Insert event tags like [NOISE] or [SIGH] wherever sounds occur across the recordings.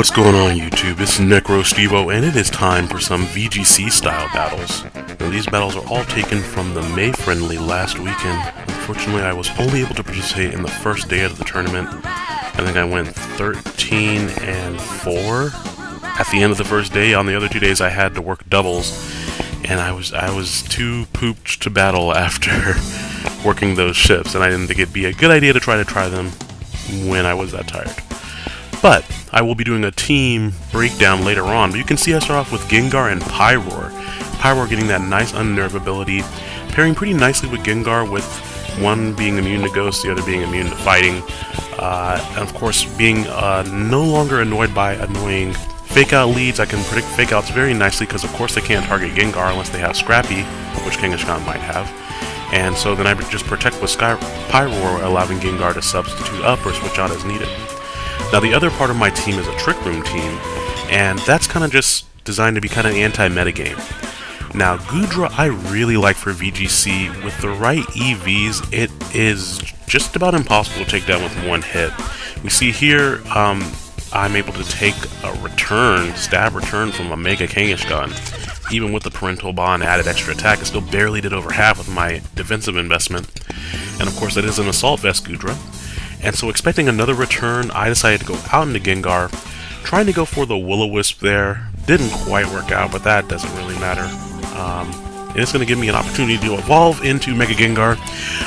What's going on YouTube? It's Necro Stevo and it is time for some VGC style battles. Now, these battles are all taken from the May friendly last weekend. Unfortunately I was only able to participate in the first day of the tournament. I think I went 13 and 4 at the end of the first day. On the other two days I had to work doubles and I was I was too pooped to battle [LAUGHS] after working those shifts and I didn't think it'd be a good idea to try to try them when I was that tired. But I will be doing a team breakdown later on, but you can see I start off with Gengar and Pyroar. Pyroar getting that nice Unnerve ability, pairing pretty nicely with Gengar with one being immune to Ghost, the other being immune to fighting, uh, and of course being uh, no longer annoyed by annoying Fake Out leads. I can predict Fake Outs very nicely because of course they can't target Gengar unless they have Scrappy, which Kangaskhan might have. And so then I just protect with Sky Pyroar, allowing Gengar to substitute up or switch out as needed. Now the other part of my team is a Trick Room team, and that's kind of just designed to be kind of anti-metagame. Now Goodra I really like for VGC. With the right EVs, it is just about impossible to take down with one hit. We see here, um, I'm able to take a return, stab return from a Mega Kangaskhan. Even with the parental bond added extra attack, it still barely did over half with my defensive investment. And of course, that is an Assault Vest Goodra. And so expecting another return, I decided to go out into Gengar, trying to go for the Will-O-Wisp there. Didn't quite work out, but that doesn't really matter. Um, and it's going to give me an opportunity to evolve into Mega Gengar.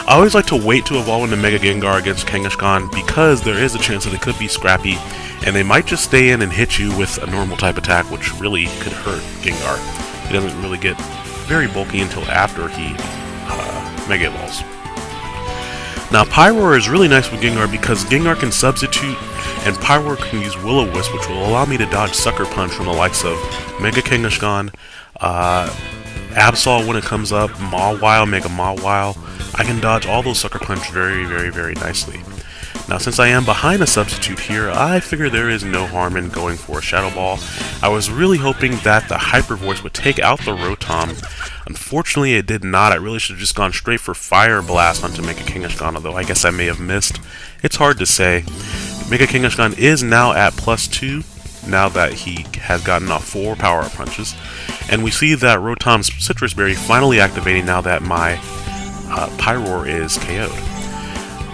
I always like to wait to evolve into Mega Gengar against Kangaskhan because there is a chance that it could be scrappy, and they might just stay in and hit you with a normal type attack, which really could hurt Gengar. He doesn't really get very bulky until after he uh, Mega Evolves. Now, Pyroar is really nice with Gengar because Gengar can substitute, and Pyroar can use Will-O-Wisp, which will allow me to dodge Sucker Punch from the likes of Mega Kangaskhan, uh, Absol when it comes up, Mawile, Mega Mawile. I can dodge all those Sucker Punch very, very, very nicely. Now, since I am behind a substitute here, I figure there is no harm in going for a Shadow Ball. I was really hoping that the Hyper Voice would take out the Rotom, Unfortunately, it did not. I really should have just gone straight for Fire Blast on onto Mega Kangaskhan, although I guess I may have missed. It's hard to say. Mega Kangaskhan is now at plus 2, now that he has gotten off 4 Power Up Punches. And we see that Rotom's Sitrus Berry finally activating now that my uh, Pyroar is KO'd.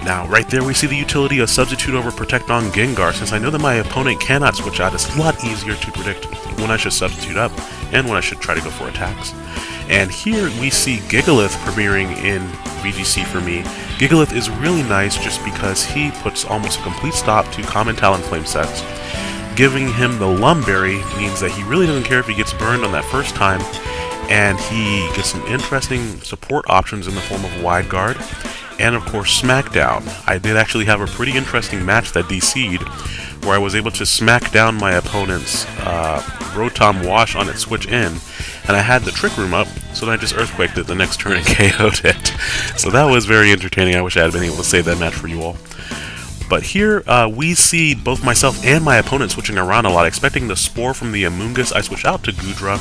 Now, right there we see the utility of Substitute over Protect on Gengar. Since I know that my opponent cannot switch out, it's a lot easier to predict when I should Substitute up and when I should try to go for attacks. And here we see Gigalith premiering in VGC for me. Gigalith is really nice just because he puts almost a complete stop to Common Talonflame sets. Giving him the Lum Berry means that he really doesn't care if he gets burned on that first time, and he gets some interesting support options in the form of Wide Guard, and of course Smackdown. I did actually have a pretty interesting match that DC'd, where I was able to smack down my opponent's uh, Rotom Wash on its switch in, and I had the Trick Room up, so then I just Earthquaked it the next turn and [LAUGHS] KO'd it. So that was very entertaining. I wish I had been able to save that match for you all. But here, uh, we see both myself and my opponent switching around a lot. Expecting the Spore from the Amoonguss, I switch out to Goodra.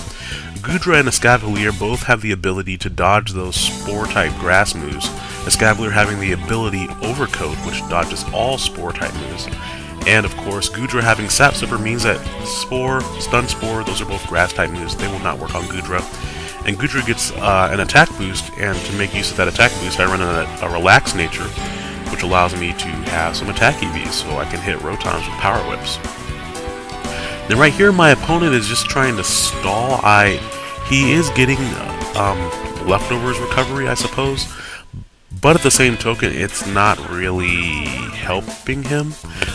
Goodra and Escavalier both have the ability to dodge those Spore-type grass moves. Escavalier having the ability Overcoat, which dodges all Spore-type moves. And of course, Goodra having Sap Sipper means that Spore, Stun Spore, those are both grass type moves. They will not work on Goodra And Goodra gets uh, an attack boost, and to make use of that attack boost, I run a, a Relax Nature, which allows me to have some attack EVs, so I can hit Rotoms with Power Whips. Then right here, my opponent is just trying to stall. I He is getting um, leftovers recovery, I suppose, but at the same token, it's not really helping him.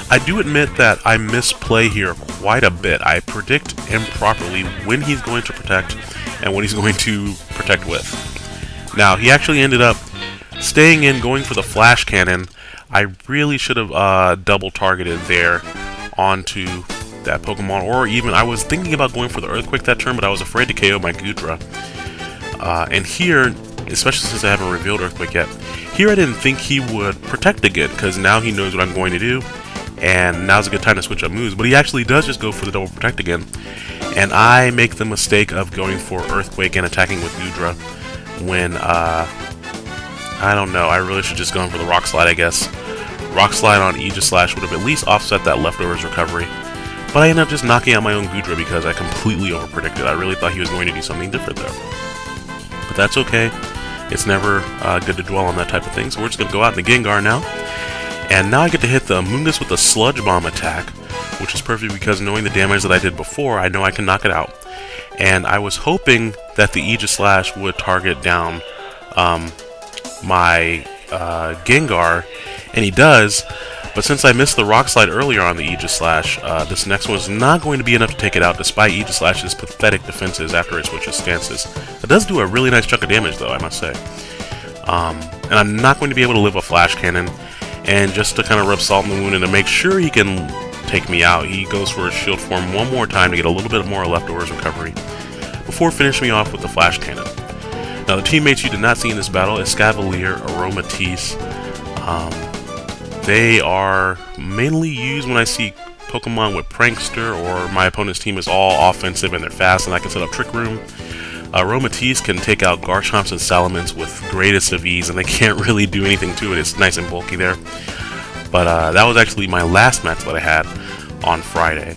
I do admit that I misplay here quite a bit. I predict improperly when he's going to protect and when he's [LAUGHS] going to protect with. Now, he actually ended up staying in, going for the Flash Cannon, I really should have uh, double targeted there onto that Pokemon, or even I was thinking about going for the Earthquake that turn, but I was afraid to KO my Goodra. Uh, and here, especially since I haven't revealed Earthquake yet, here I didn't think he would protect again, because now he knows what I'm going to do, and now's a good time to switch up moves, but he actually does just go for the double protect again, and I make the mistake of going for Earthquake and attacking with Goodra when, uh, I don't know, I really should just gone for the Rock Slide, I guess. Rock Slide on Aegislash would have at least offset that leftovers recovery. But I ended up just knocking out my own Goodra because I completely overpredicted. I really thought he was going to do something different there. But that's okay. It's never uh, good to dwell on that type of thing, so we're just going to go out in the Gengar now. And now I get to hit the Amoonguss with a Sludge Bomb attack, which is perfect because knowing the damage that I did before, I know I can knock it out. And I was hoping that the Aegislash would target down um, my uh, Gengar, and he does, but since I missed the Rock Slide earlier on the Aegislash, uh, this next one is not going to be enough to take it out despite Aegislash's pathetic defenses after it switches stances. It does do a really nice chunk of damage though, I must say. Um, and I'm not going to be able to live a Flash Cannon, and just to kind of rub salt in the wound and to make sure he can take me out, he goes for his shield form one more time to get a little bit more leftovers recovery, before finishing me off with the Flash Cannon. Now the teammates you did not see in this battle, Escavalier, Aromatisse, um, they are mainly used when I see Pokemon with Prankster or my opponent's team is all offensive and they're fast and I can set up Trick Room. Uh, can take out Garchomps and Salamence with greatest of ease and they [LAUGHS] can't really do anything to it. It's nice and bulky there. But uh, that was actually my last match that I had on Friday.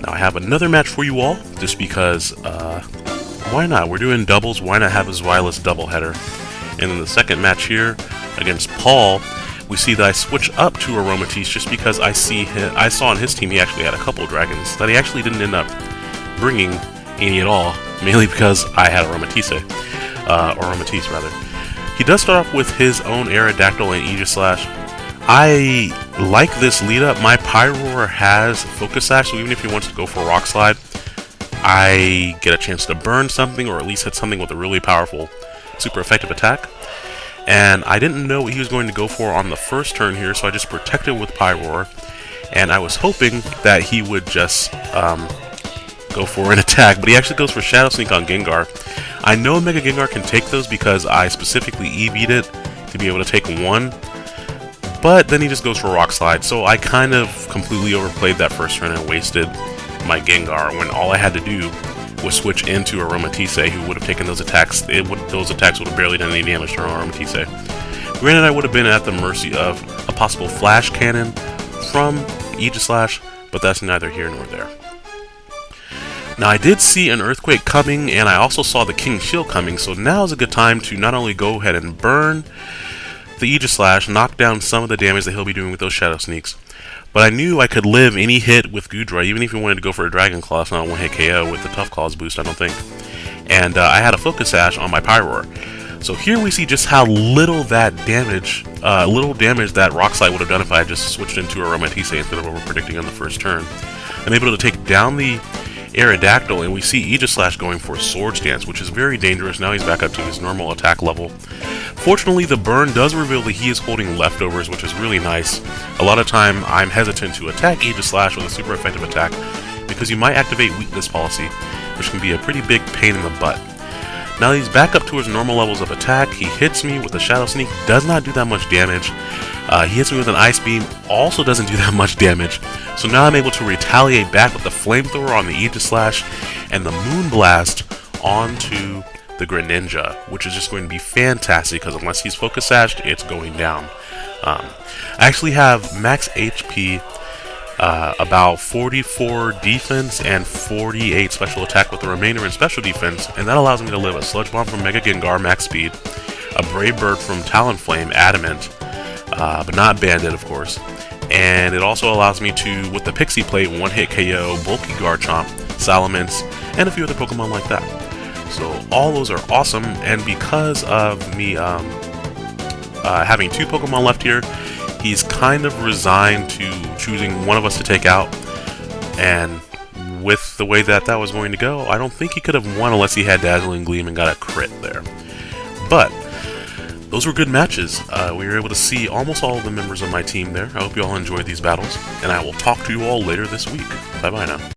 Now I have another match for you all, just because, uh, why not? We're doing doubles, why not have a Zweilous doubleheader? And then the second match here against Paul, we see that I switch up to Aromatisse just because I see him, I saw on his team he actually had a couple dragons that he actually didn't end up bringing any at all, [LAUGHS] mainly because I had Aromatisse, uh, or Aromatisse rather. He does start off with his own Aerodactyl and Aegislash. I like this lead up. My Pyroar has Focus Sash, so even if he wants to go for Rock Slide, I get a chance to burn something or at least hit something with a really powerful, super effective attack. And I didn't know what he was going to go for on the first turn here, so I just protected with Pyroar. And I was hoping that he would just um, go for an [LAUGHS] attack, but he actually goes for Shadow Sneak on Gengar. I know Mega Gengar can take those because I specifically EV'd it to be able to take one, but then he just goes for Rock Slide, so I kind of completely overplayed that first turn and wasted my Gengar when all I had to do was switch into Aromatisse, who would have taken those attacks. Would, those attacks would have barely done any damage to Aromatisse. Granted, I would have been at the mercy of a possible Flash Cannon from Aegislash, but that's neither here nor there. Now, I did see an Earthquake coming, and I also saw the King Shield coming, so now is a good time to not only go ahead and burn the Aegislash, knock down some of the damage that he'll be doing with those Shadow Sneaks, but I knew I could live any hit with Goodra, even if he wanted to go for a Dragon Claw. It's not a one-hit KO with the Tough Claws boost, I don't think. And uh, I had a Focus Sash on my Pyroar. So here we see just how little that damage, uh, little damage that Rock Slide would have done if I had just switched into a Aromatisse instead of over predicting on the first turn. I'm able to take down the Aerodactyl, and we see Aegislash going for Swords Dance, which is very dangerous. Now he's back up to his normal attack level. Fortunately, the burn does reveal that he is holding leftovers, which is really nice. A lot of time, I'm hesitant to attack Aegislash with a super effective attack, because you might activate Weakness Policy, which can be a pretty big pain in the butt. Now he's back up to his normal levels of attack, he hits me with a Shadow Sneak, does not do that much damage. Uh, he hits me with an Ice Beam, also doesn't do that much damage. So now I'm able to retaliate back with the Flamethrower on the Aegislash and the Moonblast onto the Greninja, which is just going to be fantastic because unless he's Focus Sashed, it's going down. Um, I actually have max HP, uh, about 44 defense and 48 special attack with the remainder in special defense, and that allows me to live a Sludge Bomb from Mega Gengar max speed, a Brave Bird from Talonflame Adamant, uh, but not Banded, of course. And it also allows me to, with the Pixie Plate, one-hit KO, Bulky Garchomp, Salamence, and a few other Pokemon like that. So all those are awesome, and because of me um, uh, having two Pokemon left here, he's kind of resigned to choosing one of us to take out, and with the way that that was going to go, I don't think he could have won unless he had Dazzling Gleam and got a crit there. But those were good matches. Uh, we were able to see almost all of the members of my team there. I hope you all enjoyed these battles, and I will talk to you all later this week. Bye bye now.